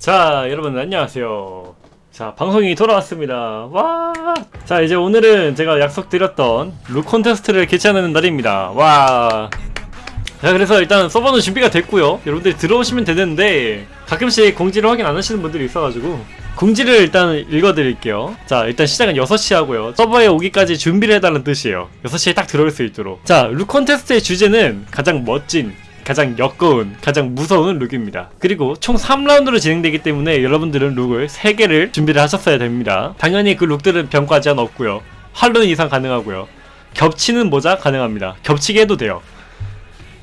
자 여러분 안녕하세요. 자 방송이 돌아왔습니다. 와 자 이제 오늘은 제가 약속드렸던 룩 콘테스트를 개최하는 날입니다. 와자 그래서 일단 서버는 준비가 됐고요. 여러분들이 들어오시면 되는데 가끔씩 공지를 확인 안 하시는 분들이 있어가지고 공지를 일단 읽어드릴게요. 자 일단 시작은 6시 하고요. 서버에 오기까지 준비를 해달라는 뜻이에요. 6시에 딱 들어올 수 있도록. 자룩 콘테스트의 주제는 가장 멋진 가장 역겨운, 가장 무서운 룩입니다. 그리고 총 3라운드로 진행되기 때문에 여러분들은 룩을 3개를 준비를 하셨어야 됩니다. 당연히 그 룩들은 병과 제한 없고요. 할로윈 의상 가능하고요. 겹치는 모자 가능합니다. 겹치게 해도 돼요.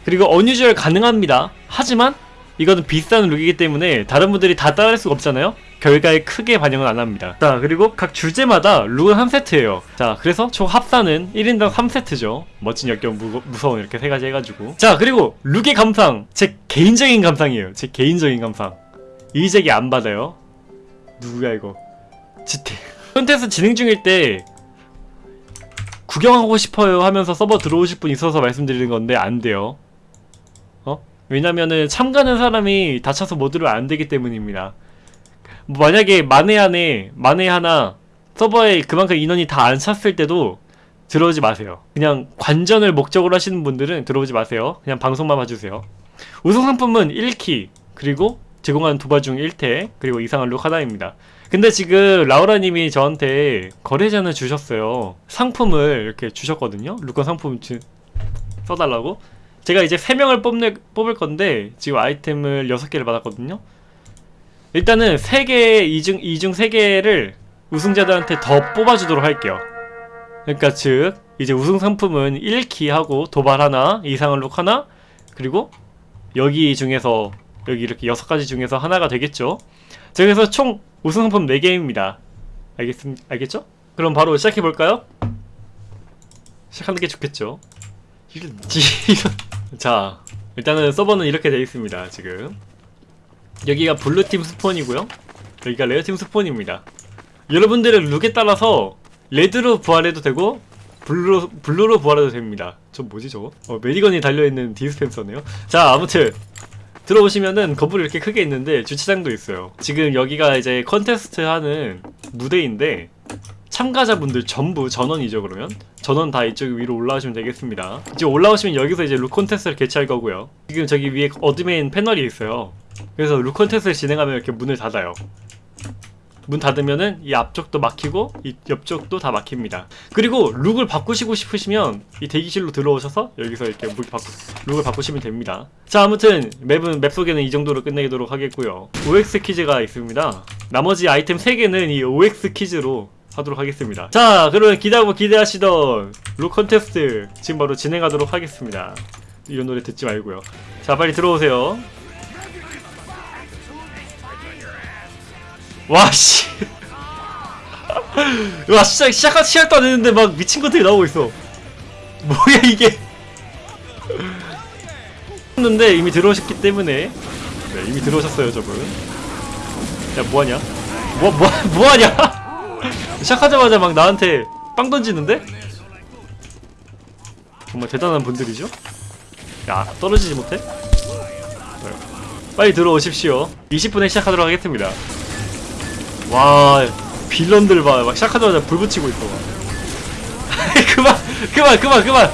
그리고 unusual 가능합니다. 하지만 이거는 비싼 룩이기 때문에 다른 분들이 다 따라할 수가 없잖아요. 결과에 크게 반영은 안 합니다. 자, 그리고 각 주제마다 룩은 한 세트예요. 자, 그래서 총 합산은 1인당 3세트죠. 멋진 역겨 무, 무서운 이렇게 세 가지 해가지고. 자, 그리고 룩의 감상. 제 개인적인 감상이에요. 제 개인적인 감상. 이재기 안 받아요. 누구야 이거? 지태. 콘테스트 진행 중일 때 구경하고 싶어요 하면서 서버 들어오실 분 있어서 말씀드리는 건데 안 돼요. 어? 왜냐면은 참가하는 사람이 다쳐서 못 들어면 안 되기 때문입니다. 뭐 만약에 만에 안에 만에 하나 서버에 그만큼 인원이 다 안 찼을 때도 들어오지 마세요. 그냥 관전을 목적으로 하시는 분들은 들어오지 마세요. 그냥 방송만 봐주세요. 우승 상품은 1키 그리고 제공하는 도발 중 1태 그리고 이상한 룩 하나입니다. 근데 지금 라우라님이 저한테 거래자는 주셨어요. 상품을 이렇게 주셨거든요. 룩건 상품 주, 써달라고. 제가 이제 3명을 뽑네, 뽑을 건데 지금 아이템을 6개를 받았거든요. 일단은 3개, 2중, 2중 3개를 우승자들한테 더 뽑아주도록 할게요. 그러니까 즉 이제 우승 상품은 1키 하고 도발 하나, 이상한 룩 하나, 그리고 여기 중에서 여기 이렇게 6가지 중에서 하나가 되겠죠. 자 그래서 총 우승 상품 4개입니다. 알겠, 알겠죠? 그럼 바로 시작해볼까요? 시작하는 게 좋겠죠. 자 일단은 서버는 이렇게 되어 있습니다 지금 여기가 블루팀 spawn이고요. 여기가 레드팀 spawn입니다. 여러분들의 룩에 따라서 레드로 부활해도 되고 블루로, 블루로 부활해도 됩니다. 저 뭐지 저거? 어, Medi Gun이 달려있는 디스펜서네요. 자 아무튼 들어오시면은 건물이 이렇게 크게 있는데 주차장도 있어요. 지금 여기가 이제 컨테스트 하는 무대인데 참가자분들 전부 전원이죠 그러면? 전원 다 이쪽 위로 올라오시면 되겠습니다. 이제 올라오시면 여기서 이제 룩 콘테스트를 개최할 거고요. 지금 저기 위에 admin 패널이 있어요. 그래서 룩 콘테스트를 진행하면 이렇게 문을 닫아요. 문 닫으면은 이 앞쪽도 막히고 이 옆쪽도 다 막힙니다. 그리고 룩을 바꾸시고 싶으시면 이 대기실로 들어오셔서 여기서 이렇게 룩 바꾸, 룩을 바꾸시면 됩니다. 자 아무튼 맵은 맵 소개는 이 정도로 끝내도록 하겠고요. OX 퀴즈가 있습니다. 나머지 아이템 3개는 이 OX 퀴즈로 하도록 하겠습니다. 자 그러면 기대하고 기대하시던 룩 컨테스트 지금 바로 진행하도록 하겠습니다. 이런 노래 듣지 말고요. 자 빨리 들어오세요. 와씨. 와 시작 시작한 시작도 안 했는데 막 미친 것들이 나오고 있어. 뭐야 이게? 했는데 이미 들어오셨기 때문에. 네, 이미 들어오셨어요 저분. 야 뭐하냐? 뭐, 뭐, 뭐하냐 시작하자마자 막 나한테 빵 던지는데? 정말 대단한 분들이죠? 야 떨어지지 못해? 네. 빨리 들어오십시오 20분에 시작하도록 하겠습니다 와 빌런들 봐막 시작하자마자 불 붙이고 있어 그만 그만 그만 그만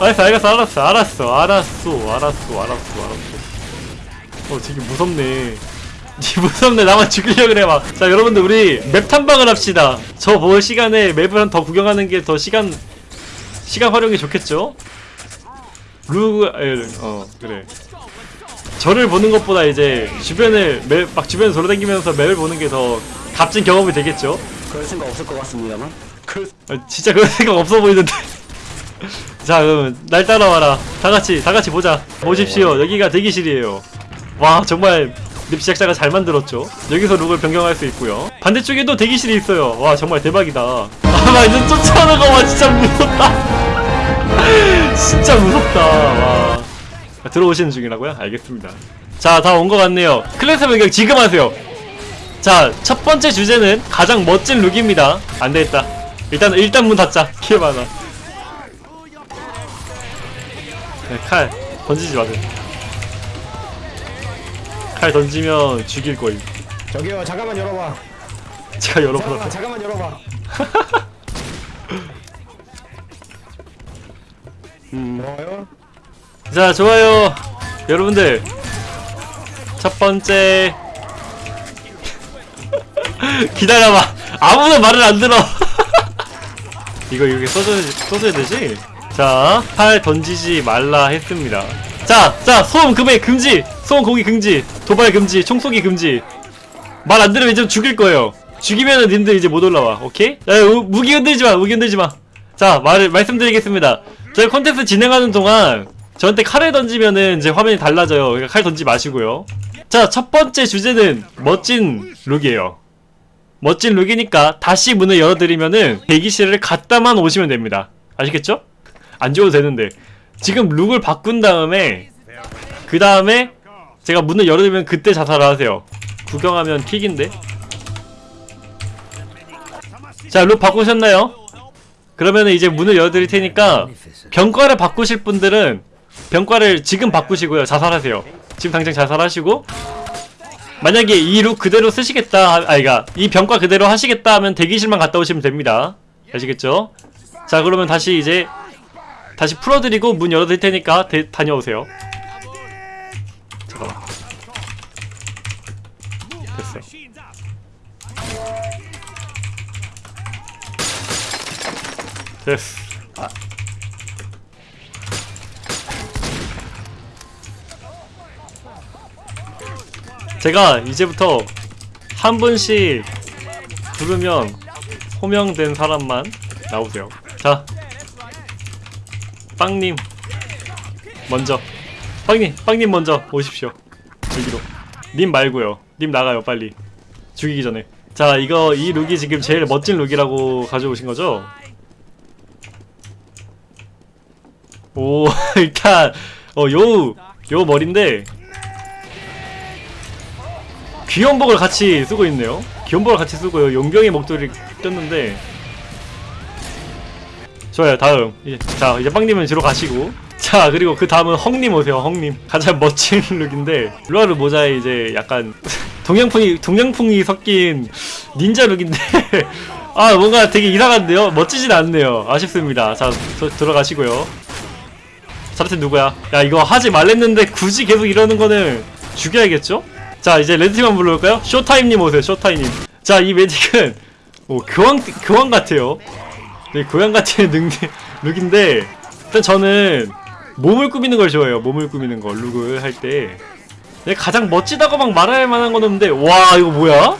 알았어 알았어 알았어 알았어 알았어 알았어 알았어 알았어 어 되게 무섭네 무섭네. 나만 죽이려 그래 막 자 여러분들 우리 맵 탐방을 합시다. 저볼 시간에 맵을 한 더 구경하는 게 더 시간 시간 활용이 좋겠죠? 루... 어 그래. 저를 보는 것보다 이제 주변을 맵, 막 주변 돌아다니면서 맵을 보는 게 더 값진 경험이 되겠죠? 그럴 생각 없을 것 같습니다만. 그... 아, 진짜 그런 생각 없어 보이는데. 자 그럼 날 따라와라. 다같이 다같이 보자. 보십시오. 여기가 대기실이에요. 와 정말 맵 제작자가 잘 만들었죠. 여기서 룩을 변경할 수 있고요. 반대쪽에도 대기실이 있어요. 와 정말 대박이다. 아나 이제 쫓아오는 거봐 진짜 무섭다. 진짜 무섭다. 와. 들어오시는 중이라고요? 알겠습니다. 자 다 온 것 같네요. 클래스 변경 지금 하세요. 자 첫 번째 주제는 가장 멋진 룩입니다. 안되겠다. 일단 일단 문 닫자. 키 많아. 네, 칼. 던지지 마세요 칼 던지면 죽일 거임. 저기요 잠깐만 열어봐. 제가 잠깐만 열어보라 잠깐만 열어봐. 음. 좋아요. 자 좋아요. 여러분들 첫 번째. 기다려봐. 아무도 말을 안 들어. 이거 이렇게 써줘야, 써줘야 되지? 자, 팔 던지지 말라 했습니다. 자, 자, 소음 금액 금지! 소음 공기 금지! 도발 금지! 총쏘기 금지! 말 안 들으면 이제 죽일 거예요. 죽이면은 님들 이제 못 올라와. 오케이? 야, 우- 무기 흔들지 마! 무기 흔들지 마! 자, 말을, 말씀드리겠습니다. 저희 콘텐츠 진행하는 동안 저한테 칼을 던지면은 이제 화면이 달라져요. 그러니까 칼 던지지 마시고요. 자, 첫 번째 주제는 멋진 룩이에요. 멋진 룩이니까 다시 문을 열어드리면은 대기실을 갔다만 오시면 됩니다. 아시겠죠? 안 줘도 되는데 지금 룩을 바꾼 다음에 그 다음에 제가 문을 열어드리면 그때 자살을 하세요. 구경하면 kick인데. 자, 룩 바꾸셨나요? 그러면 이제 문을 열어드릴 테니까 병과를 바꾸실 분들은 병과를 지금 바꾸시고요. 자살하세요. 지금 당장 자살하시고 만약에 이 룩 그대로 쓰시겠다, 아, 아이가 이 병과 그대로 하시겠다 하면 대기실만 갔다 오시면 됩니다. 아시겠죠? 자, 그러면 다시 이제 다시 풀어드리고 문 열어드릴 테니까 대, 다녀오세요. 잠깐만. 됐어. 됐어. 제가 이제부터 한 분씩 부르면 호명된 사람만 나오세요. 자, 빵님 먼저. 빵님, 빵님 먼저 오십시오. 여기로. 님 말고요. 님 나가요, 빨리. 죽이기 전에. 자, 이거 이 룩이 지금 제일 멋진 룩이라고 가져오신 거죠? 오, 일단 어, 요, 요 머리인데 귀염복을 같이 쓰고 있네요. 귀염복을 같이 쓰고요. 용병의 목도리를 꼈는데 좋아요. 다음 이제 자 이제 빵님은 뒤로 가시고 자 그리고 그 다음은 헝님 오세요. 헝님 가장 멋진 룩인데 루아르 모자에 이제 약간 동양풍이 동양풍이 섞인 닌자 룩인데 아 뭔가 되게 이상한데요. 멋지진 않네요. 아쉽습니다. 자 저, 들어가시고요. 자르트 누구야? 야 이거 하지 말랬는데 굳이 계속 이러는 거는 죽여야겠죠? 자 이제 레드팀만 불러볼까요? 쇼타임님 오세요 쇼타임님 자 이 매직은 오 교황 교황 같아요 네 같은 능 룩인데 일단 저는 몸을 꾸미는 걸 좋아해요 몸을 꾸미는 거 룩을 할 때 가장 멋지다고 막 말할 만한 건 없는데 와 이거 뭐야?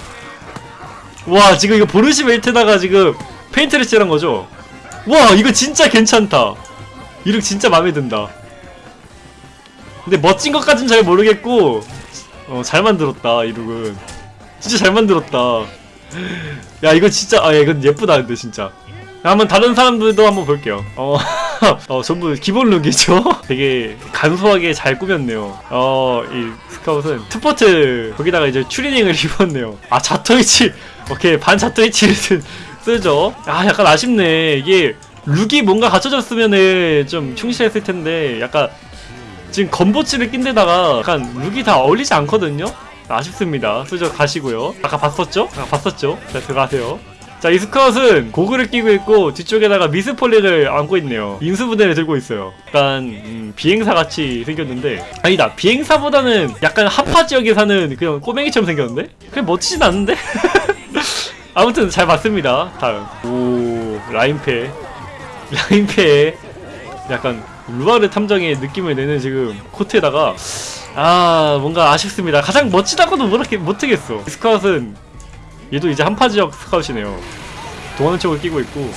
와 지금 이거 Borscht Belt다가 지금 페인트를 칠한 거죠? 와 이거 진짜 괜찮다 이 룩 진짜 마음에 든다 근데 멋진 것까진 잘 모르겠고 어, 잘 만들었다, 이 룩은. 진짜 잘 만들었다. 야, 이거 진짜, 아, 야, 이건 예쁘다, 근데 진짜. 야, 한번 다른 사람들도 한번 볼게요. 어, 어, 전부 기본 룩이죠? 되게 간소하게 잘 꾸몄네요. 어, 이 Scout은 투포트, 거기다가 이제 추리닝을 입었네요. 아, 자토이치. 오케이, 반 자토이치를 쓰, 쓰죠. 아, 약간 아쉽네. 이게, 룩이 뭔가 갖춰졌으면은 좀 충실했을 텐데, 약간, 지금 건보치를 낀 데다가 약간 룩이 다 어울리지 않거든요? 아쉽습니다. 수저 가시고요. 아까 봤었죠? 아까 봤었죠? 자, 들어가세요. 자, 이 스카웃은 고글을 끼고 있고 뒤쪽에다가 미스폴릭을 안고 있네요. 인수부대를 들고 있어요. 약간 음, 비행사 같이 생겼는데 아니다. 비행사보다는 약간 하파 지역에 사는 그냥 꼬맹이처럼 생겼는데? 그냥 멋지진 않은데? 아무튼 잘 봤습니다. 다음. 오, 라인패. 라인패. 약간 누아르 탐정의 느낌을 내는 지금 코트에다가 아 뭔가 아쉽습니다 가장 멋지다고도 못하겠어 Scout은 얘도 이제 한파 지역 Scout이네요 동안의 척을 끼고 있고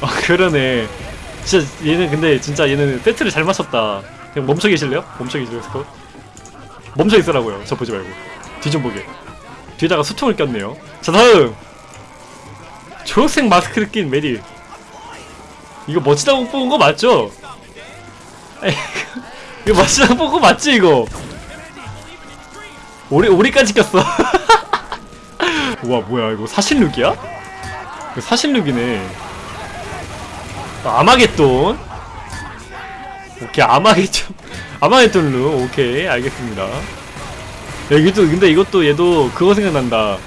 아 그러네 진짜 얘는 근데 진짜 얘는 세트를 잘 맞췄다 그냥 멈춰 계실래요? 멈춰 계실래요 스카웃? 멈춰 있으라고요 저 보지 말고 뒤 좀 보게 뒤에다가 수통을 꼈네요 자 다음 초록색 마스크를 낀 메리 이거 멋지다고 뽑은 거 맞죠? 이거 멋지다고 뽑은 거 맞지 이거? 오리 오리까지 꼈어. 우와 뭐야 이거 사신룩이야? 이거 사신룩이네. 아, 아마겟돈. 오케이 아마겟돈 아마겟돈 룩 오케이 알겠습니다. 여기도 근데 이것도 얘도 그거 생각난다.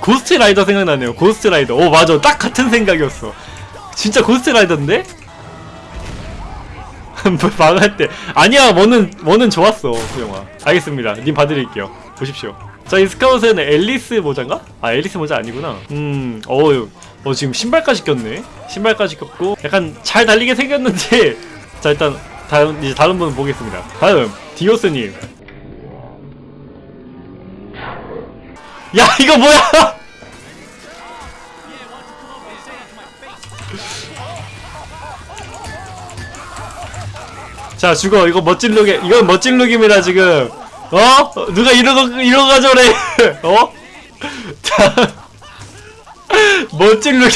고스트 라이더 생각나네요. 고스트 라이더. 오 맞아, 딱 같은 생각이었어. 진짜 고스트 라이더인데? 뭐, 망할 때 아니야 뭐는 뭐는 좋았어 그 영화 알겠습니다 님 봐드릴게요 보십시오 자 이 Scout은 앨리스 모자인가? 아 앨리스 모자 아니구나. 음어 어, 지금 신발까지 꼈네. 신발까지 꼈고 약간 잘 달리게 생겼는데. 자 일단 다음 이제 다른 분 보겠습니다. 다음 디오스님. 야 이거 뭐야? 자 죽어. 이거 멋진 룩에 이건 멋진 룩입니다 지금 어? 누가 거 이런 거 저래. 어? 자 멋진 룩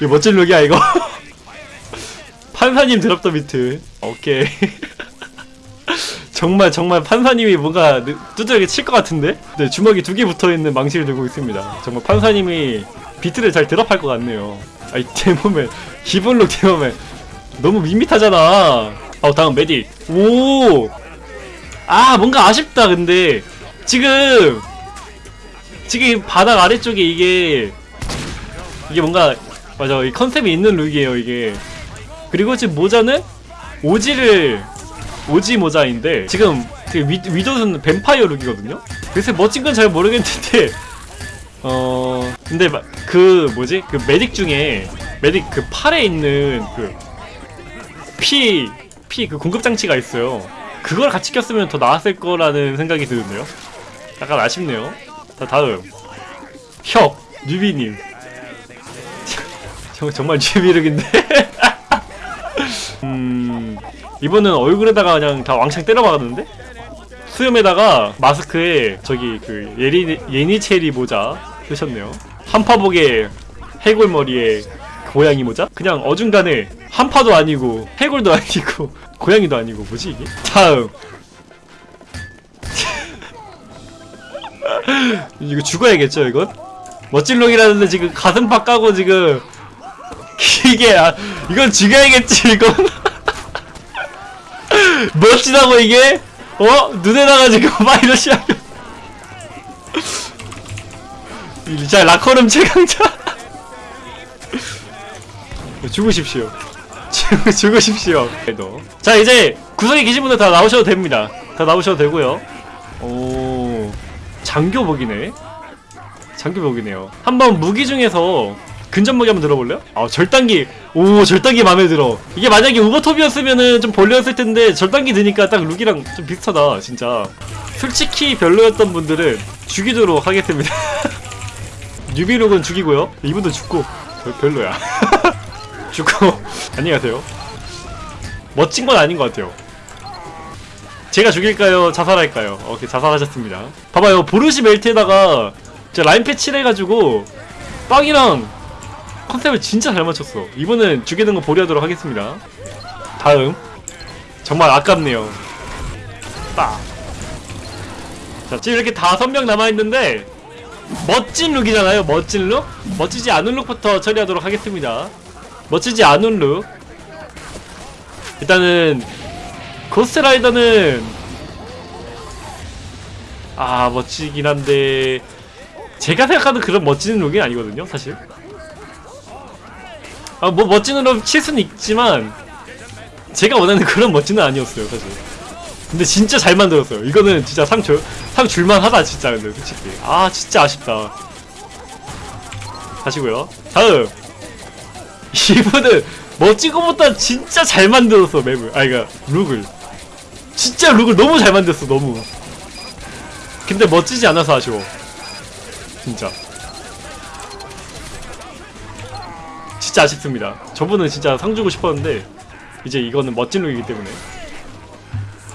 이거 멋진 룩이야 이거? 판사님 드랍 더 비트. 오케이. 정말 정말 판사님이 뭔가 느- 두드러기 칠 것 같은데? 네, 주먹이 두 개 붙어있는 망치를 들고 있습니다. 정말 판사님이 비트를 잘 drop할 것 같네요. 아이 Demoman 기본룩 Demoman 너무 밋밋하잖아. 어 다음 Medi. 오. 아 뭔가 아쉽다 근데 지금 지금 바닥 아래쪽에 이게 이게 뭔가 맞아 이 컨셉이 있는 룩이에요 이게. 그리고 지금 모자는 오지를 오지 모자인데 지금 그 위, 위도는 뱀파이어 룩이거든요. 그래서 멋진 건 잘 모르겠는데 어 근데 마- 그 뭐지 그 메딕 중에 메딕 그 팔에 있는 그 피, 피 그 공급 장치가 있어요. 그걸 같이 꼈으면 더 나았을 거라는 생각이 드는데요. 약간 아쉽네요. 자, 다음. 혁, 뉴비님. 정, 정말 뉴비력인데? 음, 이번은 얼굴에다가 그냥 다 왕창 때려박았는데? 수염에다가 마스크에 저기 그 예리, 예니체리 모자 쓰셨네요. 한파복에 해골머리에 고양이 모자? 그냥 어중간에 한파도 아니고 해골도 아니고 고양이도 아니고 뭐지 이게? 다음 이거 죽어야겠죠 이건? 멋진 룩이라는데 지금 가슴 팍 까고 지금 이게 아 이건 죽여야겠지 이건 멋지다고 이게? 어? 눈에다가 지금 파이러시 하면 자 라커룸 최강자 죽으십시오. 죽, 죽으십시오. 그래도. 자, 이제 구석에 계신 분들 다 나오셔도 됩니다. 다 나오셔도 되고요. 오, 장교복이네. 장교복이네요. 한번 무기 중에서 근접 무기 한번 들어볼래요? 아, 절단기. 오, 절단기 마음에 들어. 이게 만약에 우버톱이었으면은 좀 벌려였을 텐데 절단기 드니까 딱 룩이랑 좀 비슷하다, 진짜. 솔직히 별로였던 분들은 죽이도록 하겠습니다. 뉴비룩은 죽이고요. 이분도 죽고 별, 별로야. 죽고 안녕히 가세요. 멋진 건 아닌 것 같아요. 제가 죽일까요? 자살할까요? 오케이 자살하셨습니다. 봐봐요 보르시 멜트에다가 라인 패치를 해가지고 빵이랑 컨셉을 진짜 잘 맞췄어. 이번엔 죽이는 거 보류하도록 하겠습니다. 다음 정말 아깝네요. 딱. 자 지금 이렇게 다섯 명 남아 있는데 멋진 룩이잖아요. 멋진 룩? 멋지지 않은 룩부터 처리하도록 하겠습니다. 멋지지 않은 룩. 일단은 고스트라이더는 아 멋지긴 한데 제가 생각하는 그런 멋진 룩이 아니거든요, 사실. 아 뭐 멋진 룩 칠 수는 있지만 제가 원하는 그런 멋지는 아니었어요, 사실. 근데 진짜 잘 만들었어요. 이거는 진짜 상 줄, 상 줄만 하다, 진짜, 근데 솔직히. 아, 진짜 아쉽다. 다시고요. 다음. 이분은 멋진 것보다 진짜 잘 만들었어, 맵을. 아, 그니까, 룩을. 진짜 룩을 너무 잘 만들었어, 너무. 근데 멋지지 않아서 아쉬워. 진짜. 진짜 아쉽습니다. 저분은 진짜 상 주고 싶었는데, 이제 이거는 멋진 룩이기 때문에.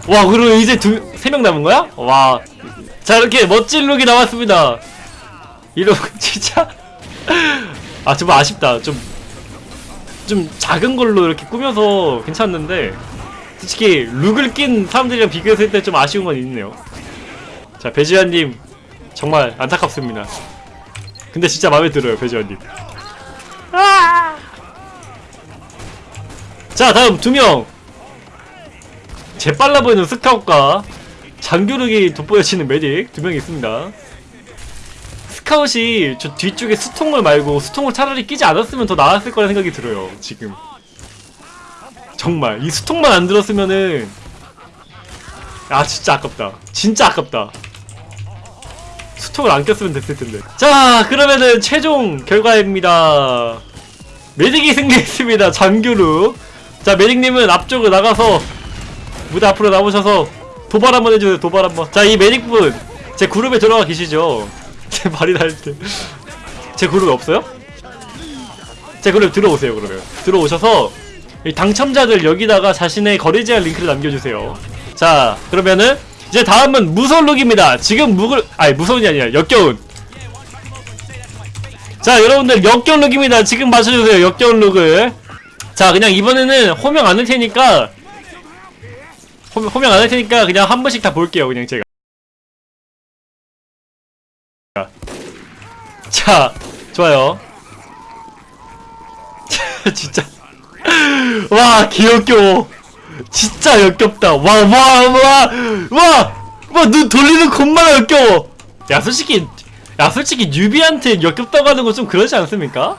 와 그리고 이제 두 세 명 남은 거야? 와. 자 이렇게 멋진 룩이 나왔습니다. 이런 진짜 아 정말 아쉽다. 좀 좀 작은 걸로 이렇게 꾸며서 괜찮은데 솔직히 룩을 낀 사람들이랑 비교했을 때 좀 아쉬운 건 있네요. 자 배지환님 정말 안타깝습니다. 근데 진짜 마음에 들어요 배지환님. 자 다음 두 명. 재빨라 보이는 Scout과 장교력이 돋보여지는 Medic 두명 있습니다. Scout이 저 뒤쪽에 수통을 말고 수통을 차라리 끼지 않았으면 더 나았을 거라 생각이 들어요. 지금 정말 이 수통만 안 들었으면은 아 진짜 아깝다. 진짜 아깝다. 수통을 안 꼈으면 됐을 텐데. 자 그러면은 최종 결과입니다. Medic이 승리했습니다. 장교룩. 자 메딕님은 앞쪽으로 나가서 무대 앞으로 나오셔서 도발 한번 해주세요. 도발 한번. 자 이 메딕분 제 그룹에 들어가 계시죠? 제 말이 날 때. 제 그룹에 없어요? 제 그룹 들어오세요 그러면. 들어오셔서 이 당첨자들 여기다가 자신의 거래 제한 링크를 남겨주세요. 자 그러면은 이제 다음은 무서운 룩입니다. 지금 묵을 아니 무서운이 아니라 역겨운. 자 여러분들 역겨운 룩입니다. 지금 맞춰주세요. 역겨운 룩을. 자 그냥 이번에는 호명 안 할 테니까 호명, 호명 안 할 테니까 그냥 한 번씩 다 볼게요. 그냥 제가. 자 좋아요. 진짜 와 역겨. 진짜 역겹다. 와, 와, 와, 와, 와, 눈 돌리는 것만 역겨워. 야, 솔직히, 야, 솔직히 뉴비한테 역겹다고 하는 건 좀 그러지 않습니까?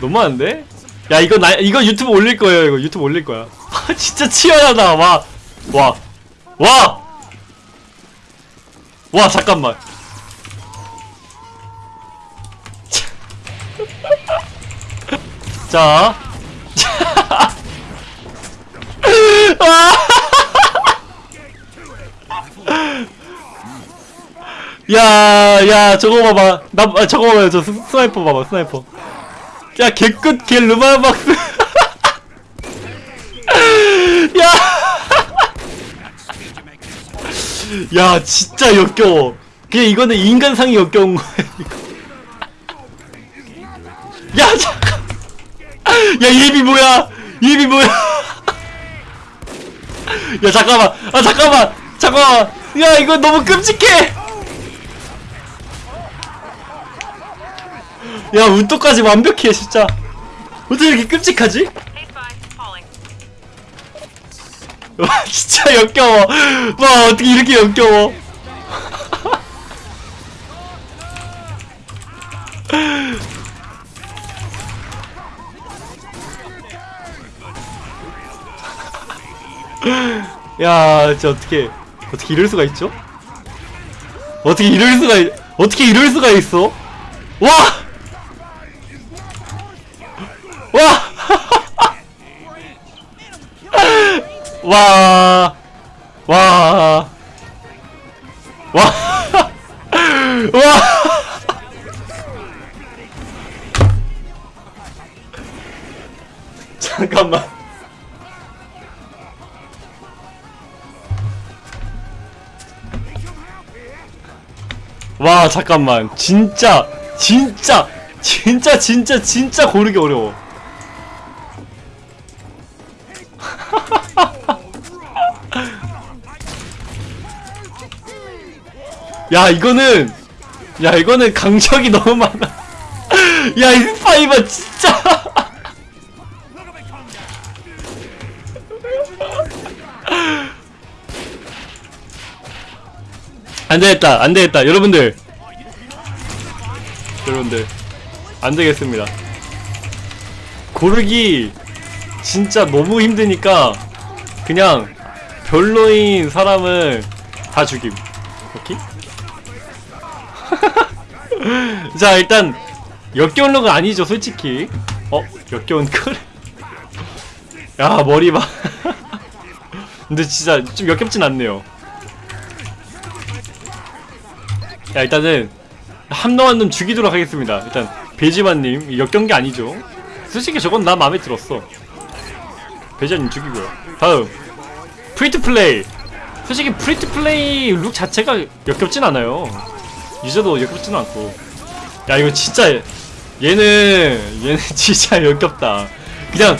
너무한데? 야, 이거 나, 이거 유튜브 올릴 거예요. 이거 유튜브 올릴 거야. 아, 진짜 치열하다. 와, 와, 와, 와, 잠깐만. 자, 야, 야, 저거 봐봐. 나, 아, 저거 봐요. 저 스, 스나이퍼 봐봐, 스나이퍼. 야, 개끝, 개 르마박스. 야! 야, 진짜 역겨워. 그냥 이거는 인간상이 역겨운 거야, 이거. 야, 잠깐. 야, 예비 뭐야? 예비 뭐야? 야, 잠깐만. 아, 잠깐만. 잠깐만. 야, 이거 너무 끔찍해. 야 운동까지 완벽해 진짜 어떻게 이렇게 끔찍하지? 와 진짜 역겨워 와 어떻게 이렇게 역겨워 야 진짜 어떻게 어떻게 이럴 수가 있죠? 어떻게 이럴 수가 있, 어떻게 이럴 수가 있어? 와! 와! 와! 와! 와! 와! 잠깐만. 와, 잠깐만. 진짜, 진짜, 진짜, 진짜, 진짜 고르기 어려워. 야 이거는 야 이거는 강적이 너무 많아 야이 스파이버 진짜 안되겠다 안되겠다. 여러분들. 여러분들. 안되겠습니다. 고르기 진짜 너무 힘드니까 그냥 별로인 사람은 다 죽임. 오케이? 자 일단 역겨운 룩은 아니죠 솔직히. 어? 역겨운 컬? 야 머리 봐. 근데 진짜 좀 역겹진 않네요 야 일단은 함노한 놈 죽이도록 하겠습니다. 일단 배지만님 역겨운 게 아니죠? 솔직히 저건 나 마음에 들었어. 배지만님 죽이고요. 다음 free to play. 솔직히 free to play 룩 자체가 역겹진 않아요. 유저도 역겹지는 않고. 야 이거 진짜 얘는 얘는 진짜 역겹다. 그냥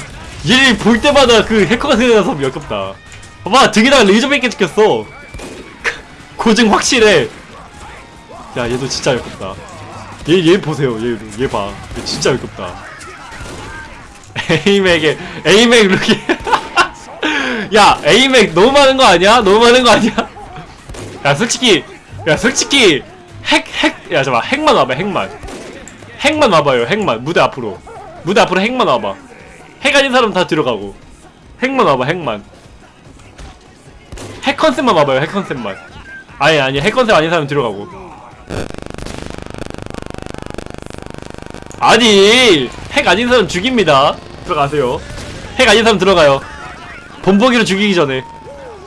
얘볼 때마다 그 해커가 생각나서 역겹다. 봐봐 등에다가 Razorback에 찍혔어. 고증 확실해 야 얘도 진짜 역겹다. 얘 얘 보세요. 얘얘봐. 얘 진짜 역겹다. 에이맥에 에이맥 룩이 야 에이맥 너무 많은 거 아니야? 너무 많은 거 아니야? 야 솔직히 야 솔직히 핵 핵 야 잠깐 핵만 와봐 핵만. 핵만 와봐요 핵만. 무대 앞으로. 무대 앞으로 핵만 와봐. 핵 아닌 사람 다 들어가고. 핵만 와봐 핵만. 핵 컨셉만 와봐요 핵 컨셉만. 아니 아니 핵 컨셉 아닌 사람 들어가고 아니 핵 아닌 사람 죽입니다. 들어가세요. 핵 아닌 사람 들어가요. 본보기로 죽이기 전에.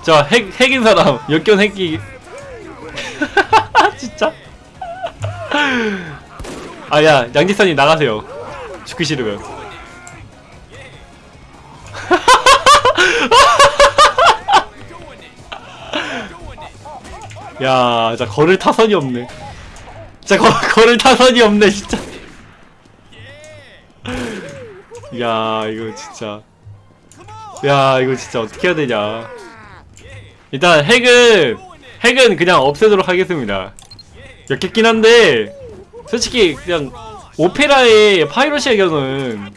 자 핵 핵인 사람. 역견 핵기. 진짜? 아야 양지선이 나가세요. 죽기 싫으면. 야, 진짜 걸을 타선이 없네. 진짜 거, 걸을 타선이 없네, 진짜. 야, 이거 진짜. 야, 이거 진짜 어떻게 해야 되냐. 일단 핵은 핵은 그냥 없애도록 하겠습니다. 역겹긴 한데 솔직히 그냥 오페라의 파이로시의 경우는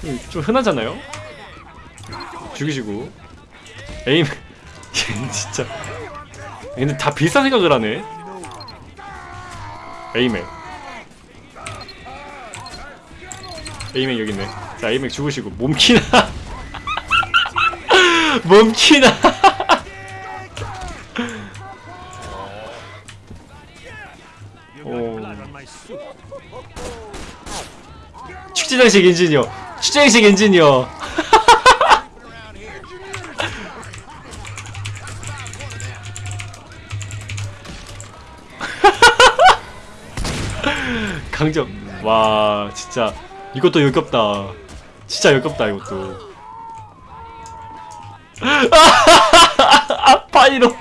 좀- 좀 흔하잖아요. 죽이시고 에임 진짜 근데 다 비슷한 생각을 하네. 에이맥. 에이맥 여기 있네. 자, 에이맥 죽으시고 몸키나. 몸키나. 오. 축제장식 엔지니어. 축제장식 엔지니어. 강정. 와, 진짜 이것도 역겹다. 진짜 역겹다 이것도. 아파이로.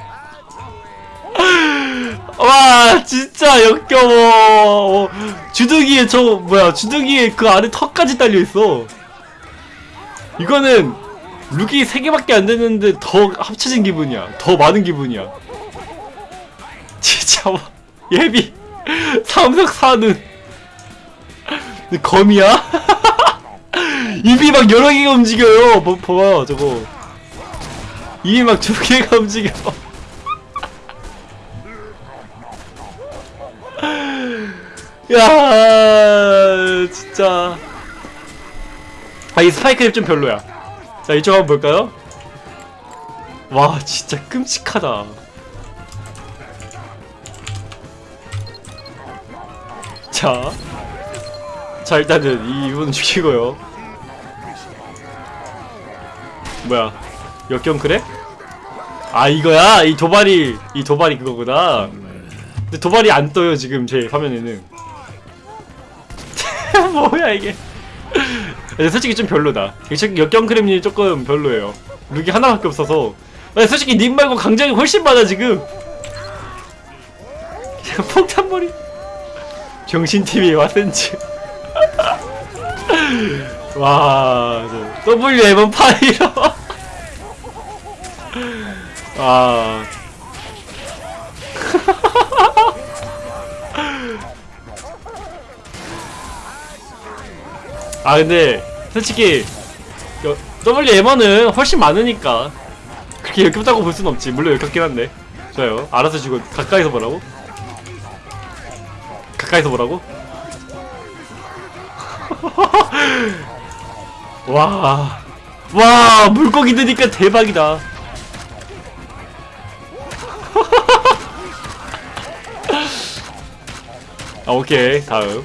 와, 진짜 역겨워. 어, 주둥이에 저 뭐야? 주둥이에 그 안에 턱까지 달려 있어. 이거는 룩이 3개밖에 안 됐는데 더 합쳐진 기분이야. 더 많은 기분이야. 진짜 와. 예비 삼석 사는 거미야? 입이 막 여러 개가 움직여요. 뭐 봐봐 저거. 입이 막 두 개가 움직여. 야 진짜. 아 이 스파이크 좀 별로야. 자 이쪽 한번 볼까요? 와 진짜 끔찍하다. 자, 자 일단은 이 이분 죽이고요. 뭐야? 역경 그래? 아 이거야? 이 도발이 이 도발이 그거구나. 근데 도발이 안 떠요 지금 제 화면에는. 뭐야 이게? 솔직히 좀 별로다. 역- 역경 크림이 조금 별로예요. 룩이 하나밖에 없어서. 솔직히 님 말고 강장이 훨씬 많아 지금. 폭탄머리. 정신TV 와센츠 와, 저 W M 파이로 아. 아 근데 솔직히 여- WM은 훨씬 많으니까 그렇게 역겹다고 볼 순 없지 물론 역겹긴 한데 좋아요 알아서 지고 가까이서 보라고? 가까이서 보라고? 와, 와 물고기 드니까 대박이다. 아 오케이 다음.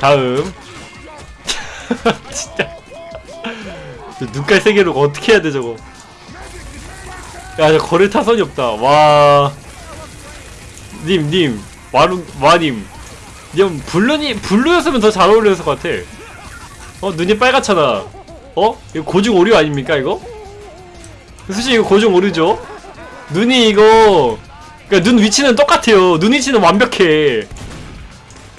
다음. 진짜. 저 눈깔 세 개로 어떻게 해야 돼 저거? 야저 거를 타선이 없다. 와. 님, 님, 와루, 와님. 님, 블루니, 블루였으면 더 잘 어울렸을 것 같아. 어, 눈이 빨갛잖아. 어? 이거 고중 오류 아닙니까, 이거? 솔직히 이거 고중 오류죠? 눈이 이거, 그니까 눈 위치는 똑같아요. 눈 위치는 완벽해.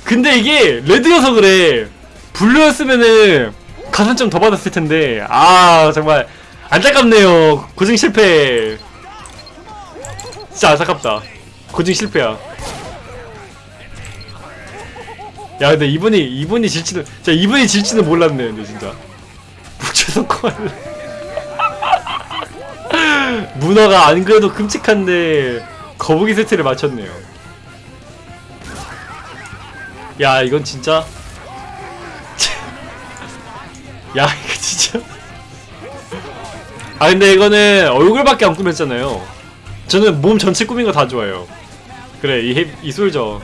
근데 이게 레드여서 그래. 블루였으면은 가산점 더 받았을 텐데. 아, 정말 안타깝네요. 고증 실패. 진짜 안타깝다. 고증 실패야. 야 근데 이분이 이분이 질지는 진짜 이분이 질지는 몰랐네 근데 진짜 묵혀서 콜 문어가 안 그래도 끔찍한데 거북이 세트를 맞췄네요. 야 이건 진짜 야 이거 진짜 아 근데 이거는 얼굴밖에 안 꾸몄잖아요. 저는 몸 전체 꾸민 거 다 좋아해요. 그래 이, 해- 이 솔저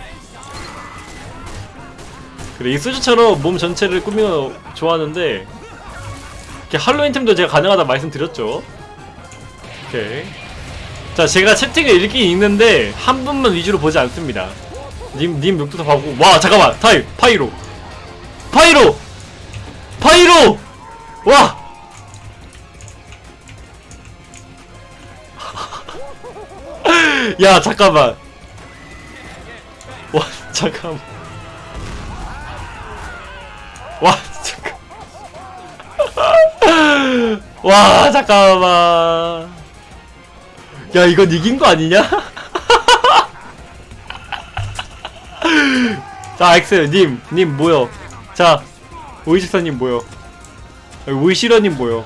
그래 이 솔저처럼 몸 전체를 거 좋아하는데 이렇게 할로윈 템도 제가 가능하다 말씀드렸죠. 오케이. 자, 제가 채팅을 읽긴 읽는데 한 분만 위주로 보지 않습니다. 님, 님 욕도 다 보고. 와, 잠깐만. time, Pyro. Pyro! Pyro! 와! 야, 잠깐만. 와, 잠깐만. 와, 잠깐. 와, 잠깐만. 야, 이건 이긴 거 아니냐? 자, 엑스, 님, 님 모여. 자, 오이식사님 모여. 여기 오이시러님 모여.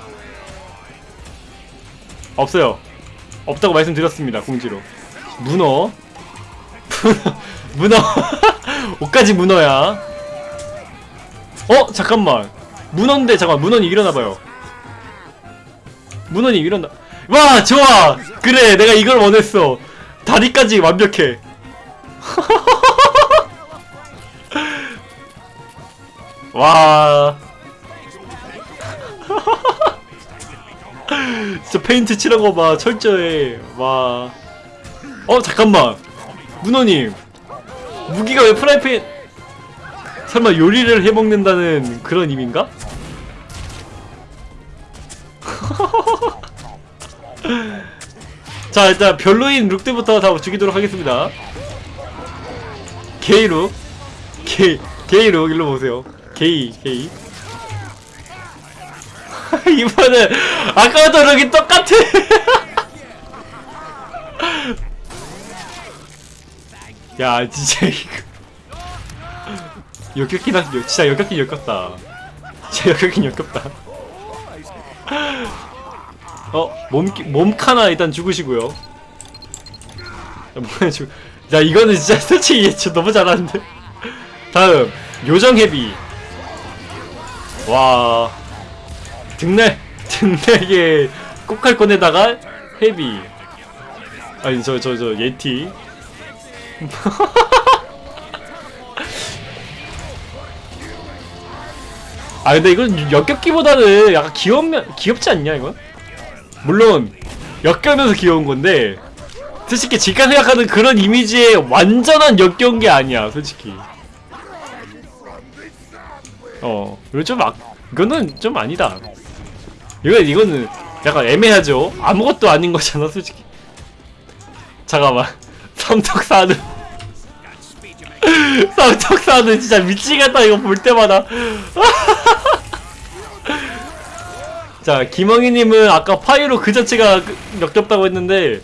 없어요. 없다고 말씀드렸습니다, 공지로. 문어. 문어. 옷까지 문어야. 어? 잠깐만. 문어인데, 잠깐만, 문어님 일어나봐요. 문어님 일어나. 와, 좋아! 그래, 내가 이걸 원했어. 다리까지 완벽해. 와. 진짜 페인트 칠한 거 봐. 철저해. 와. 어, 잠깐만. 문어님. 무기가 왜 프라이팬. 설마 요리를 해 먹는다는 그런 의미인가? 자, 일단 별로인 룩들부터 다 죽이도록 하겠습니다. 게이 룩. 게이, 게이 룩, 일로 보세요. 게이, 게이. 이번엔 아까부터 룩이 똑같아. 야, 진짜 이거. 역겹긴 하, 진짜 역겹긴 역겹다. 진짜 역겹긴 역겹다. 어, 몸, 몸카나 일단 죽으시고요. 야, 뭐야, 죽, 야, 이거는 진짜 솔직히 진짜 너무 잘하는데? 다음, 요정해비. 와. 등날, 등날개 꼭할 꺼내다가 헤비. 아니, 저, 저, 저, 예티. 아, 근데 이건 역겹기보다는 약간 귀엽면, 귀엽지 않냐, 이건? 물론 역겨면서 귀여운 건데 솔직히 지가 생각하는 그런 이미지의 완전한 역겨운 게 아니야 솔직히. 어 이거 좀 아, 이거는 좀 아니다. 이거 이거는 약간 애매하죠? 아무것도 아닌 거잖아 솔직히. 잠깐만. 삼척사는 삼척사는 진짜 미치겠다 이거 볼 때마다 자, 김엉이님은 아까 파이로 그 자체가 그- 역겹다고 했는데,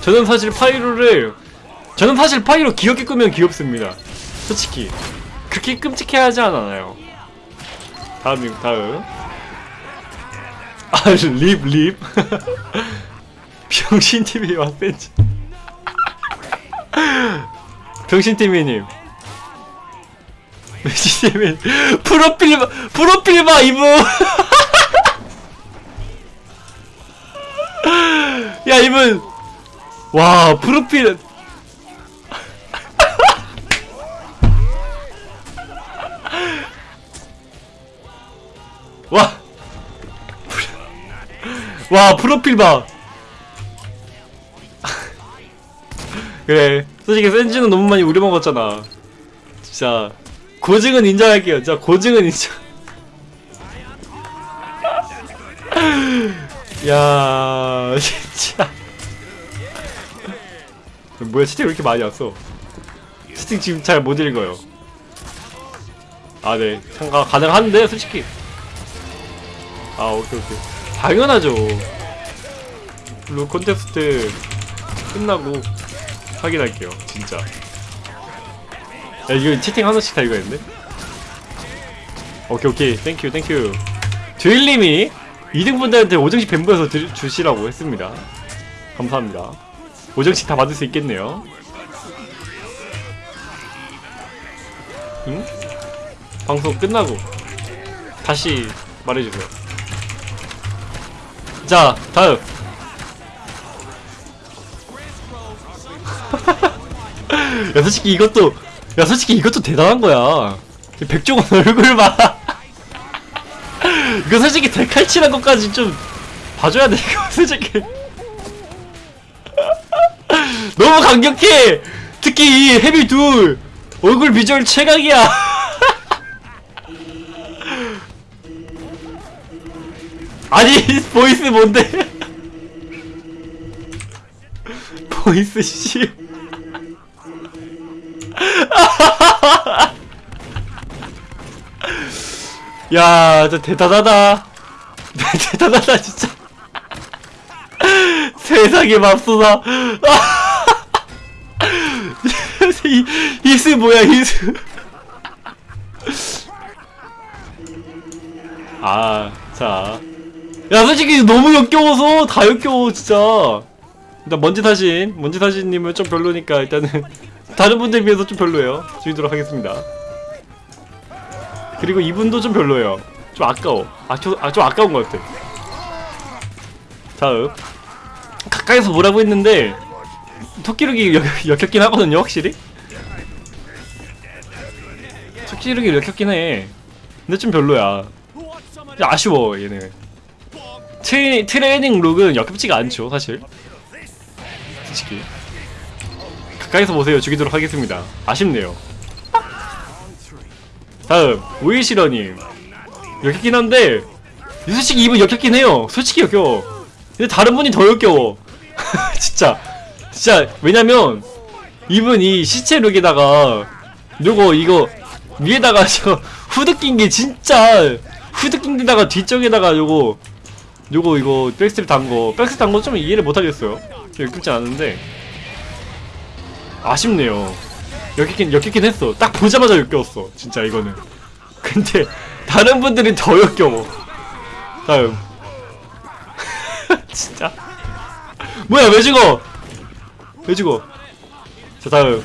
저는 사실 파이로를, 저는 사실 파이로 귀엽게 꾸면 귀엽습니다. 솔직히. 그렇게 끔찍해 하지 않아요. 다음, 다음. 아, 립, 립. 병신TV 왔센지. 병신TV님. 병신TV. 프로필, 봐- 프로필 봐, 이분! 야 이분 와 프로필 와. 와 프로필 봐 그래 솔직히 센지는 너무 많이 우려먹었잖아. 진짜 고증은 인정할게요. 진짜 고증은 인정. 야 진짜. 뭐야 채팅 왜 이렇게 많이 왔어? 채팅 지금 잘 못 읽어요. 아네. 참가 가능한데 솔직히. 아 오케이 오케이. 당연하죠. 루 콘테스트 끝나고 확인할게요 진짜 야 이거 채팅 하나씩 다 읽어야겠네 오케이 오케이 땡큐 땡큐 듀일님이 2등분들한테 5등씩 뱀부에서 주시라고 했습니다 감사합니다. 오정씩 다 받을 수 있겠네요. 응? 방송 끝나고 다시 말해주세요. 자, 다음. 야, 솔직히 이것도, 야, 솔직히 이것도 대단한 거야. 백종원 얼굴 봐. 이거 솔직히 데칼칠한 것까지 좀 봐줘야 돼, 이거 솔직히. 너무 강력해! 특히 이 헤비 둘! 얼굴 비주얼 최강이야! 아니, voice 뭔데? 보이스 씨. 야, 진짜 대단하다. 대단하다, 진짜. 세상에 맙소사. 이, 히스 뭐야, 히스. 아, 자. 야, 솔직히 너무 역겨워서 다 역겨워, 진짜. 일단 먼지 사신, 먼지 사신님은 좀 별로니까 일단은 다른 분들 비해서 좀 별로예요. 줄이도록 하겠습니다. 그리고 이분도 좀 별로예요. 좀 아까워. 아, 저, 아, 좀 아까운 것 같아. 다음. 가까이서 뭐라고 했는데, 토끼룩이 역, 역겹긴 하거든요, 확실히? 토끼룩이 역겹긴 해. 근데 좀 별로야. 야, 아쉬워, 얘는. 트레, 트레이닝 룩은 역겹지가 않죠, 사실. 솔직히. 가까이서 보세요. 죽이도록 하겠습니다. 아쉽네요. 다음 오이시러님. 역겹긴 한데 솔직히 이분 역겹긴 해요. 솔직히 역겨워. 근데 다른 분이 더 역겨워. 진짜. 진짜 왜냐면 이분 이 시체 룩에다가 요거 이거 위에다가 저 후드 낀 게 진짜 후드 낀 데다가 뒤쪽에다가 요거 요거 이거 백스텝 단거 백스텝 단거 좀 이해를 못하겠어요. 역겹지 않은데 아쉽네요 역겹긴 역겹긴 했어. 딱 보자마자 역겨웠어. 진짜 이거는. 근데 다른 분들은 더 역겨워. 다음. 진짜. 뭐야 왜 죽어? 왜 죽어? 자 다음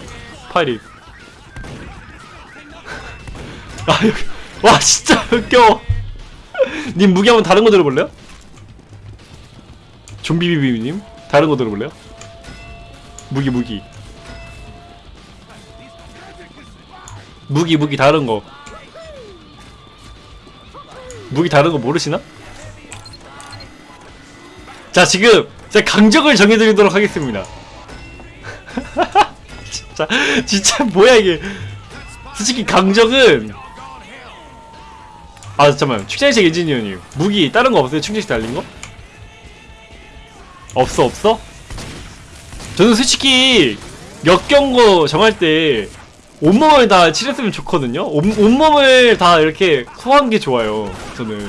파이리. 아 여기 와 진짜 역겨워. 님 무기 한번 다른 거 들어볼래요? 좀비비비님 다른 거 들어볼래요? 무기 무기. 무기 무기 다른 거 무기 다른 거 모르시나? 자 지금 제가 강적을 정해드리도록 하겠습니다 진짜 진짜 뭐야 이게 솔직히 강적은 아 잠깐만 축제식 엔지니어님 무기 다른 거 없어요? 충전식 달린 거? 없어 없어? 저는 솔직히 역경거 정할 때 온몸을 다 칠했으면 좋거든요. 온, 온몸을 다 이렇게 소화한 게 좋아요. 저는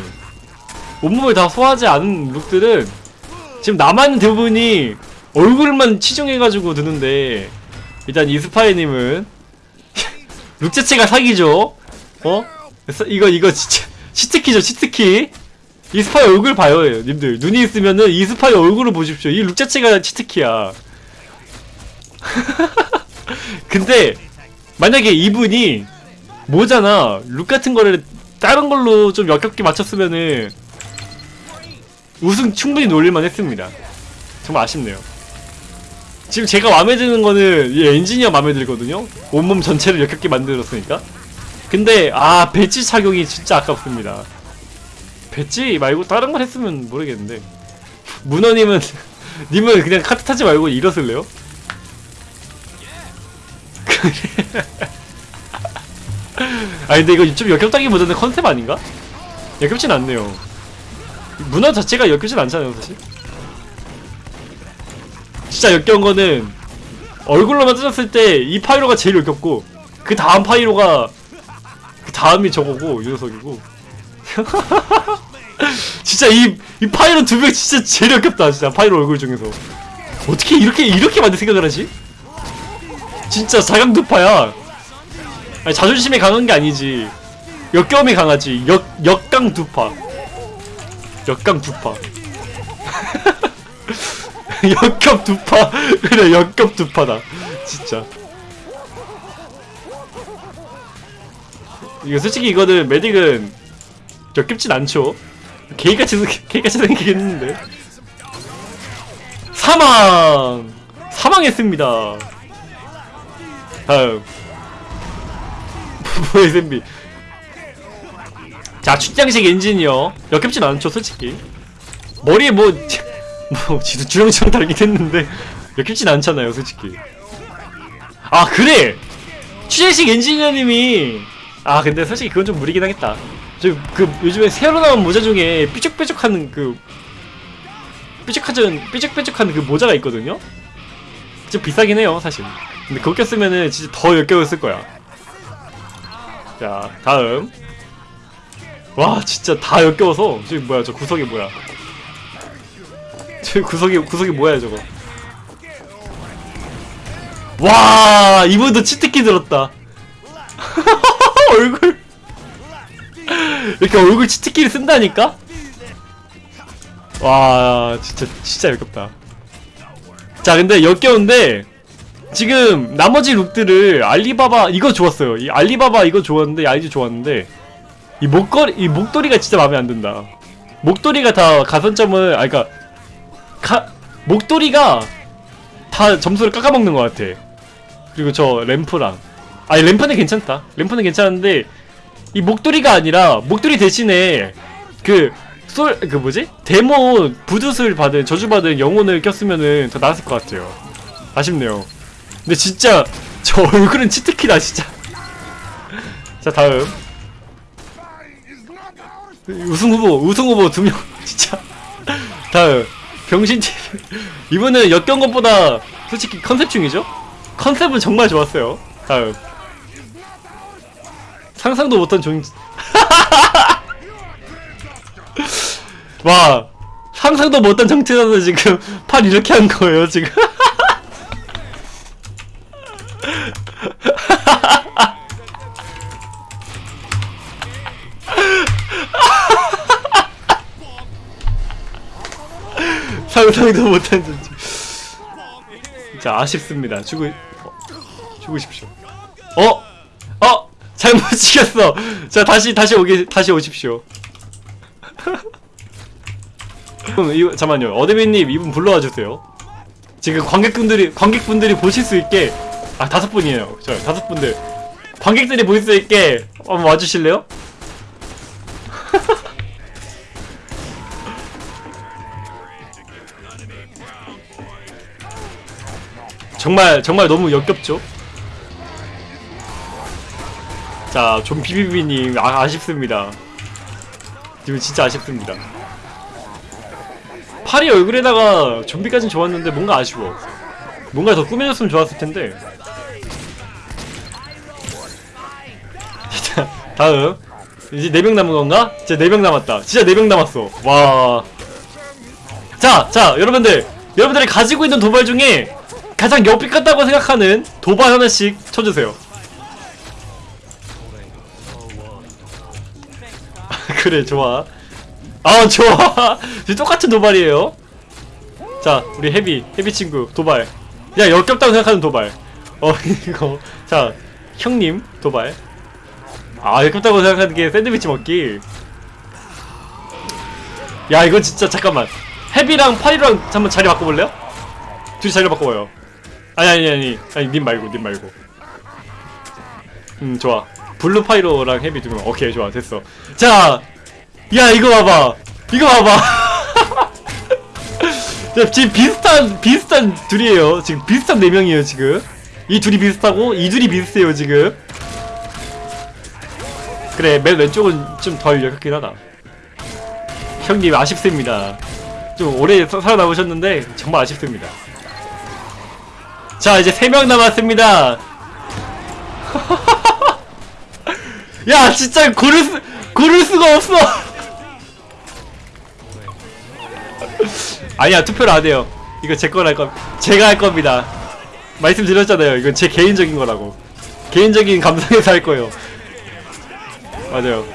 온몸을 다 소화하지 않은 룩들은 지금 남아있는 대부분이 얼굴만 치중해가지고 드는데 일단 이스파이님은 룩 자체가 사기죠. 어? 이거 이거 진짜 치트키죠 치트키. 이스파이 얼굴 봐요, 님들. 눈이 있으면은 이스파이 얼굴을 보십시오. 이 룩 자체가 치트키야. 근데 만약에 이분이 모자나 룩 같은 거를 다른 걸로 좀 역겹게 맞췄으면은 우승 충분히 노릴만 했습니다. 정말 아쉽네요. 지금 제가 마음에 드는 거는 이 엔지니어 마음에 들거든요. 온몸 전체를 역겹게 만들었으니까. 근데 아 배지 착용이 진짜 아깝습니다. 배지 말고 다른 걸 했으면 모르겠는데 문어님은 님은 그냥 카트 타지 말고 일어설래요? 아 근데 이거 좀 역겹다기보다는 컨셉 아닌가? 역겹진 않네요 문화 자체가 역겹진 않잖아요 사실 진짜 역겨운 거는 얼굴로만 뜯었을 때 이 파이로가 제일 역겹고 그 다음 파이로가 그 다음이 저거고 유효석이고 진짜 이, 이 파이로 두 명 진짜 제일 역겹다 진짜 파이로 얼굴 중에서 어떻게 이렇게 이렇게 만들 생각을 하지? 진짜 자강두파야. 아니, 자존심이 강한 게 아니지. 역겨움이 강하지. 역 역강 두파. 역강 두파. 역겹 두파 그래 역겹 두파다 진짜 이거 솔직히 이거는 메딕은 역겹진 않죠 개같이 개같이 생기긴 했는데 사망 사망했습니다 다음 부부의 샌비 자 출장식 엔진이요 역겹진 않죠 솔직히 머리에 뭐, 뭐, 지도 주렁주렁 달긴 했는데, 역겹진 않잖아요, 솔직히. 아, 그래! 취재식 엔지니어님이, 아, 근데 솔직히 그건 좀 무리긴 하겠다. 저, 그, 요즘에 새로 나온 모자 중에 삐죽삐죽하는 그, 삐죽하전, 삐죽삐죽한 그 모자가 있거든요? 좀 비싸긴 해요, 사실. 근데 그거 꼈으면은 진짜 더 역겨웠을 거야. 자, 다음. 와, 진짜 다 역겨워서. 저기 뭐야, 저 구석이 뭐야. 저 구석이 구석이 뭐야 저거 와 이분도 치트키 들었다 얼굴 이렇게 얼굴 치트키를 쓴다니까 와 진짜 진짜 역겹다 자 근데 역겨운데 지금 나머지 룩들을 알리바바 이거 좋았어요 이 알리바바 이거 좋았는데 아이즈 좋았는데 이 목걸이 이 목도리가 진짜 마음에 안 든다 목도리가 다 가산점을 아 그니까 가, 목도리가 다 점수를 깎아먹는 것 같아. 그리고 저 램프랑 아니 램프는 괜찮다. 램프는 괜찮은데 이 목도리가 아니라 목도리 대신에 그 솔 그 뭐지 데모 부두술 받은 저주받은 영혼을 꼈으면은 더 나았을 것 같아요. 아쉽네요. 근데 진짜 저 얼굴은 치트키다 진짜. 자 다음 우승 후보 우승 후보 두 명 진짜 다음 병신 TV 이분은 역경 것보다 솔직히 컨셉 중이죠? 컨셉은 정말 좋았어요. 다음 상상도 못한 종 와 상상도 못한 정치자서 지금 팔 이렇게 한 거예요 지금. 상상도 못한 존재. 진짜 아쉽습니다. 주고 어, 싶쇼. 어? 어? 잘못 찍혔어. 자 다시 다시 오기 다시 오십시오. 이거 잠만요. 어드민님 이분 불러와 주세요. 지금 관객분들이 관객분들이 보실 수 있게 아 다섯 분이에요. 저 다섯 분들 관객들이 보실 수 있게 한번 와주실래요? 정말 정말 너무 역겹죠? 자, 좀 비비비님 아, 아쉽습니다. 지금 진짜 아쉽습니다. 파리 얼굴에다가 좀비까진 좋았는데 뭔가 아쉬워. 뭔가 더 꾸며졌으면 좋았을 텐데. 다음 이제 4명 남은 건가? 진짜 4명 남았다. 진짜 4명 남았어. 와. 자, 자, 여러분들. 여러분들이 가지고 있는 도발 중에 가장 옆이 같다고 생각하는 도발 하나씩 쳐주세요. 그래 좋아. 아 좋아. 똑같은 도발이에요. 자 우리 헤비 헤비 친구 도발. 야 역겹다고 생각하는 도발. 어 이거 자 형님 도발. 아 역겹다고 생각하는 게 샌드위치 먹기. 야 이거 진짜 잠깐만. 헤비랑 파이로랑 한번 자리 바꿔볼래요? 둘이 자리 바꿔봐요. 아니 아니 아니. 아니 님 말고 님 말고. 음 좋아. 블루 파이로랑 헤비 두명. 오케이 좋아. 됐어. 자 야 이거 봐봐. 이거 봐봐. 야, 지금 비슷한 비슷한 둘이에요. 지금 비슷한 네 명이에요 지금. 이 둘이 비슷하고 이 둘이 비슷해요 지금 그래 맨 왼쪽은 좀 덜 역겹긴 하다. 형님 아쉽습니다. 좀 오래 사- 살아남으셨는데 정말 아쉽습니다. 자 이제 3명 남았습니다. 야 진짜 고를 수 고를 수가 없어. 아니야 투표를 안 해요. 이거 제 거랄 거 제가 할 겁니다. 말씀드렸잖아요. 이건 제 개인적인 거라고. 개인적인 감성에서 할 거예요 맞아요.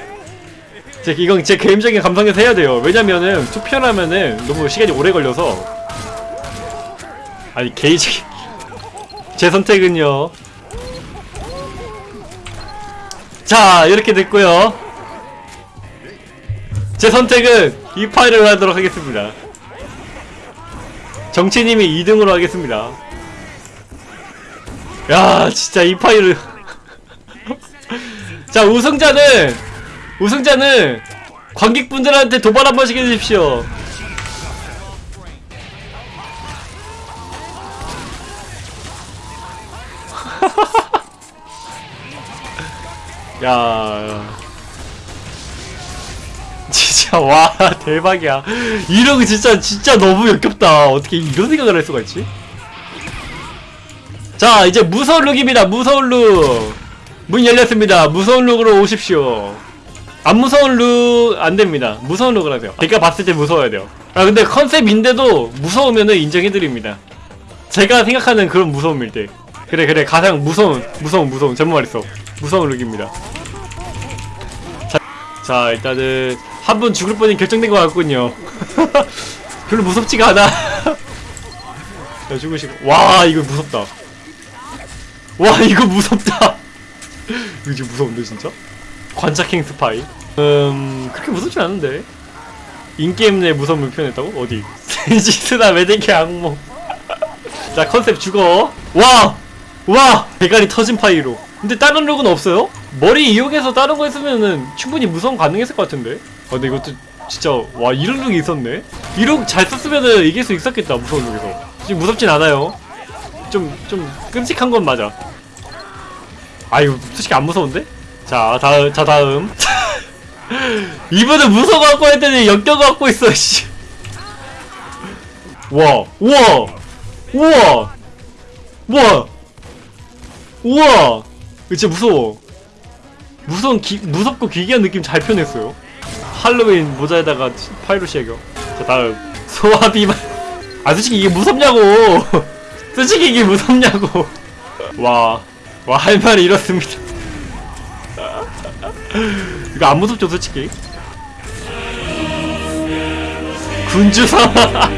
제 이건 제 개인적인 감성에서 해야 돼요. 왜냐면은 투표를 하면은 너무 시간이 오래 걸려서. 아니 게이지 제 선택은요. 자 이렇게 됐고요. 제 선택은 이 파일을 하도록 하겠습니다. 정치님이 2등으로 하겠습니다. 야 진짜 이 파일을 자 우승자는 우승자는 관객분들한테 도발 한 번씩 해주십시오. 야. 진짜 와 대박이야. 이런 거 진짜 진짜 너무 역겹다. 어떻게 이런 생각을 할 수가 있지? 자 이제 무서운 룩입니다. 무서운 룩 문 열렸습니다. 무서운 룩으로 오십시오. 안 무서운 룩 안됩니다. 무서운 룩을 하세요. 제가 봤을 때 무서워야 돼요. 아 근데 컨셉인데도 무서우면은 인정해드립니다. 제가 생각하는 그런 무서움일 때. 그래 그래. 가장 무서운 무서운 무서운. 잘못 말했어. 무서운 룩입니다. 자, 자 일단은 한분 죽을 뻔이 결정된 것 같군요. 별로 무섭지가 않아. 자 죽으시고. 와 이거 무섭다. 와 이거 무섭다 이거 지금 무서운데 진짜? 관자킹 스파이. 음 그렇게 무섭지 않은데. in-game 내 무서움을 표현했다고? 어디? 센시스나 메딕의 악몽. 자 컨셉 죽어. 와! 와! 대가리 터진 파이로. 근데 다른 룩은 없어요? 머리 이용해서 다른 거 했으면은 충분히 무서움 가능했을 것 같은데? 아 근데 이것도 진짜 와 이런 룩이 있었네? 이 룩 잘 썼으면은 이길 수 있었겠다 무서운 룩에서. 지금 무섭진 않아요. 좀좀 끔찍한 건 맞아 아 이거 솔직히 안 무서운데? 자 다음 자 다음 이분은 무서워갖고 했더니 역겨갖고 있어 씨 와, 우와, 우와, 우와, 우와, 이거 진짜 무서워. 무서운 기, 무섭고 기괴한 느낌 잘 표현했어요. 할로윈 모자에다가 파이로시 애교. 자 다음 소화비만. 아 솔직히 이게 무섭냐고. 솔직히 이게 무섭냐고. 와, 와 할 말이 이렇습니다. 이거 안 무섭죠 솔직히. 군주사마.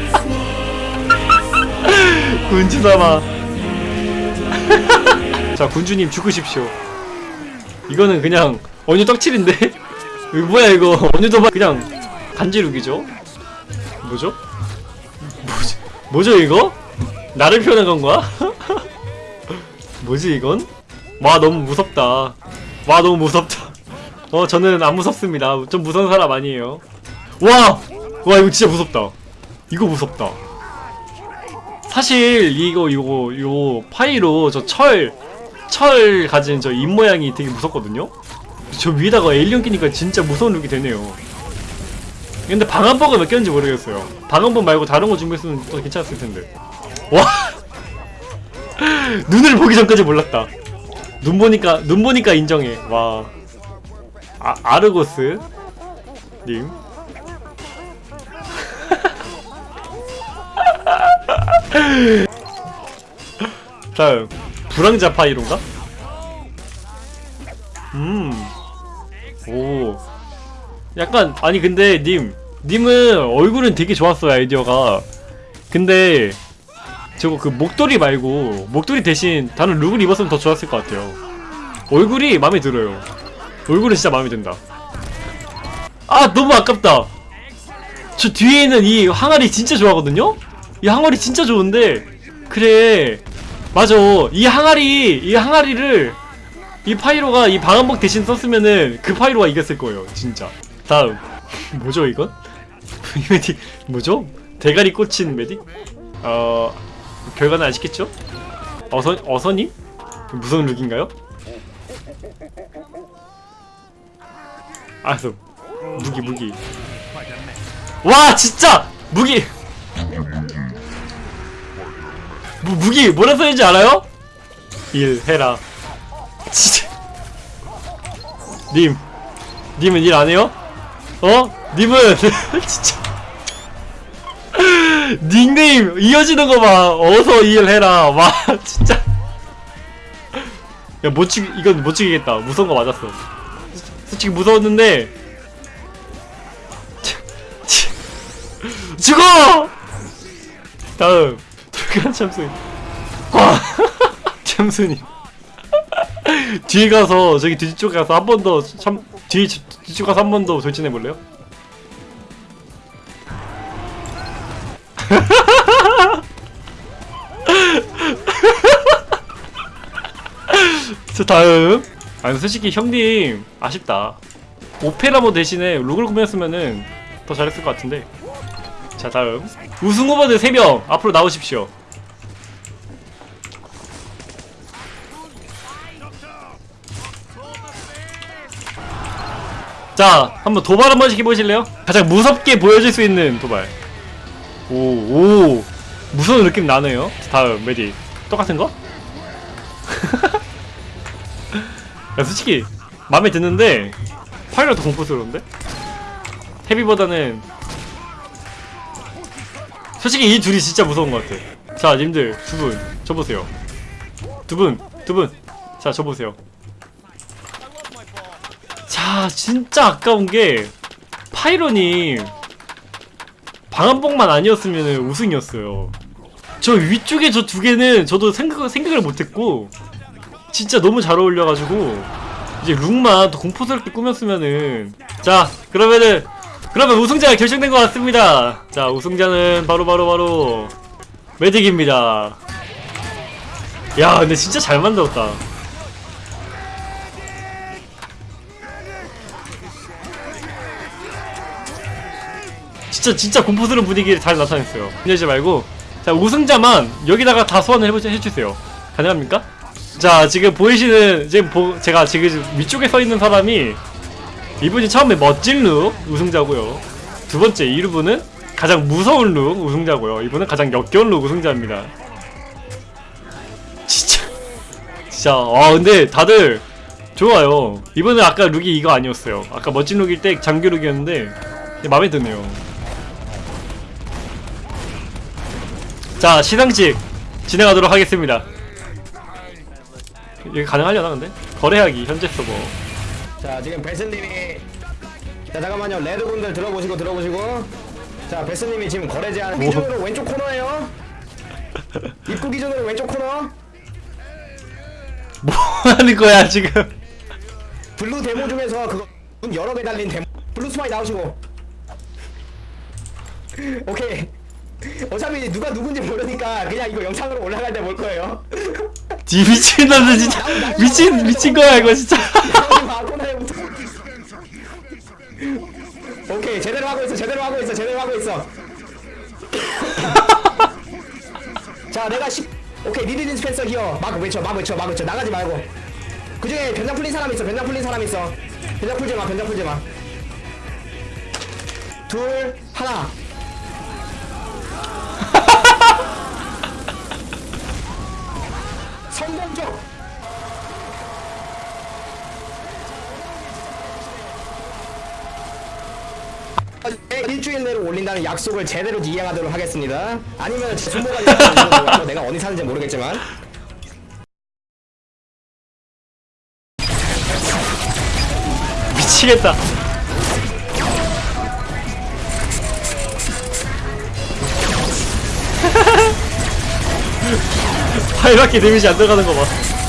군주사마. 자 군주님 죽으십시오. 이거는 그냥 언유 떡칠인데? 이거 뭐야 이거 언유도박 그냥 간지룩이죠? 뭐죠? 뭐지? 뭐죠 이거? 나를 표현한 건가? 뭐지 이건? 와 너무 무섭다. 와 너무 무섭다. 어 저는 안 무섭습니다. 좀 무서운 사람 아니에요. 와! 와 이거 진짜 무섭다. 이거 무섭다. 사실 이거 이거 요 파이로 저철철 가진 저 입모양이 되게 무섭거든요? 저 위에다가 에일리언 끼니까 진짜 무서운 룩이 되네요. 근데 방한버가 몇 개인지 모르겠어요. 방한버 말고 다른 거 준비했으면 또 괜찮았을 텐데. 와! 눈을 보기 전까지 몰랐다 눈 보니까 눈 보니까 인정해. 와. 아, 아르고스? 님? 다음 불황자 파이론가? 음오. 약간 아니 근데 님. 님은 얼굴은 되게 좋았어요 아이디어가. 근데 저거 그 목도리 말고 목도리 대신 다른 룩을 입었으면 더 좋았을 것 같아요 얼굴이 마음에 들어요 얼굴은 진짜 마음에 든다 아 너무 아깝다 저 뒤에 있는 이 항아리 진짜 좋아하거든요? 이 항아리 진짜 좋은데 그래 맞아 이 항아리 이 항아리를 이 파이로가 이 방한복 대신 썼으면은 그 파이로가 이겼을 거예요 진짜 다음 뭐죠 이건? 이 메딕 뭐죠? 대가리 꽂힌 메딕? 어... 결과는 아시겠죠? 어서, 어서님? 무슨 룩인가요? 알았어 무기 무기 와 진짜! 무기! 무, 무기 뭐라 써있는지 알아요? 일 해라 진짜 님 님은 일 안해요? 어? 님은 진짜 닉네임 이어지는 거 봐. 어서 일해라. 와 진짜. 야못 죽 이건 못 죽이겠다. 무서운 거 맞았어. 솔직히 무서웠는데. 죽어! 다음. 잠깐 참수님 와 참수님. 뒤에 가서 저기 뒤쪽 가서 한 번 더 참뒤 뒤쪽 가서 한 번 더 돌진해 볼래요? 자 다음. 아니 솔직히 형님 아쉽다. 오페라 모자 대신에 룩을 꾸몄으면은 더 잘했을 것 같은데. 자 다음. 우승 후보들 3명 앞으로 나오십시오. 자 한번 도발 한 번씩 해보실래요? 가장 무섭게 보여줄 수 있는 도발 오 오. 무서운 느낌 나네요. 다음 메딕. 똑같은 거? 야, 솔직히 마음에 드는데 파이가 더 공포스러운데? 헤비보다는 솔직히 이 둘이 진짜 무서운 것 같아. 자 님들 두분 줘보세요. 두 분 두 분자 줘보세요. 자 진짜 아까운 게 파이로님 방한복만 아니었으면 우승이었어요. 저 위쪽에 저 두 개는 저도 생각, 생각을 못했고 진짜 너무 잘 어울려가지고 이제 룩만 더 공포스럽게 꾸몄으면은 자 그러면은 그러면 우승자가 결정된 것 같습니다. 자 우승자는 바로 바로 바로 매직입니다. 야 근데 진짜 잘 만들었다 진짜 진짜 공포스러운 분위기를 잘 나타냈어요. 힘내지 말고. 자 우승자만 여기다가 다 소환을 해주세요. 가능합니까? 자 지금 보이시는 지금 보, 제가 지금 위쪽에 서 있는 사람이 이분이 처음에 멋진 룩 우승자고요. 두 번째 이분은 가장 무서운 룩 우승자고요. 이분은 가장 역겨운 룩 우승자입니다. 진짜. 진짜. 아 근데 다들 좋아요. 이번에 아까 룩이 이거 아니었어요. 아까 멋진 룩일 때 장교 룩이었는데 마음에 드네요 자 시상식 진행하도록 하겠습니다. 이게 가능하려나 근데? 거래하기 현재 서버. 자 지금 베스님이 자 잠깐만요. 레드분들 들어보시고 들어보시고. 자 베스님이 지금 거래 제한 뭐? 기준으로 왼쪽 코너에요. 입구 기준으로 왼쪽 코너. 뭐 하는 거야 지금? 블루 데모 중에서 그거 문 여러 개 달린 데모. 블루 스파이 나오시고. 오케이 어차피 누가 누군지 모르니까 그냥 이거 영상으로 올라갈 때 볼 거예요. 지 미친놈들 진짜. 미친 미친 거야 이거 진짜. 오케이 제대로 하고 있어 제대로 하고 있어 제대로 하고 있어. 자 내가 10 오케이 need dispenser here. 막 외쳐 막 외쳐 막 외쳐. 나가지 말고. 그 중에 변장 풀린 사람 있어 변장 풀린 사람 있어. 변장 풀지 마 변장 풀지 마둘 하나 올린다는 약속을 제대로 이행하도록 하겠습니다. 아니면 제 손모가지 잡아주는 내가 어디 사는지 모르겠지만. 미치겠다. 파이밖에 데미지 안 들어가는 거 봐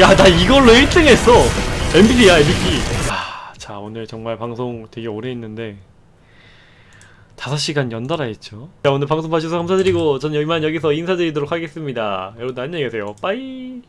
야, 나 이걸로 1등 했어. MVP야, MVP. 아, 자, 오늘 정말 방송 되게 오래 했는데 5시간 연달아 했죠. 자, 오늘 방송 봐주셔서 감사드리고 전 여기만 여기서 인사드리도록 하겠습니다. 여러분 안녕히 계세요. 빠이.